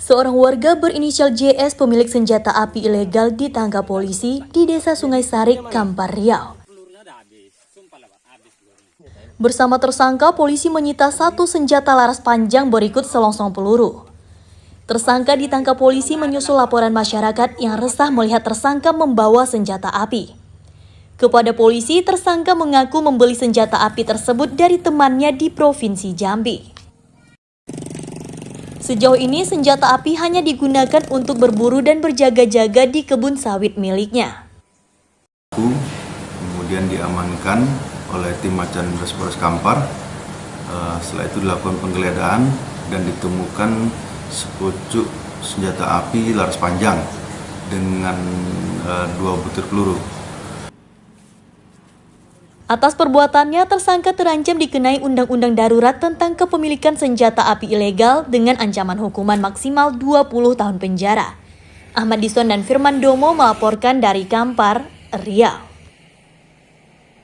Seorang warga berinisial JS pemilik senjata api ilegal ditangkap polisi di Desa Sungai Sarik, Kampar Riau. Bersama tersangka, polisi menyita satu senjata laras panjang berikut selongsong peluru. Tersangka ditangkap polisi menyusul laporan masyarakat yang resah melihat tersangka membawa senjata api. Kepada polisi, tersangka mengaku membeli senjata api tersebut dari temannya di Provinsi Jambi. Sejauh ini senjata api hanya digunakan untuk berburu dan berjaga-jaga di kebun sawit miliknya. Kemudian diamankan oleh tim Macan Polres Kampar. Eh, setelah itu dilakukan penggeledahan dan ditemukan sepucuk senjata api laras panjang dengan uh, dua butir peluru. Atas perbuatannya, tersangka terancam dikenai Undang-Undang Darurat tentang kepemilikan senjata api ilegal dengan ancaman hukuman maksimal 20 tahun penjara. Ahmad Dison dan Firman Domo melaporkan dari Kampar, Riau.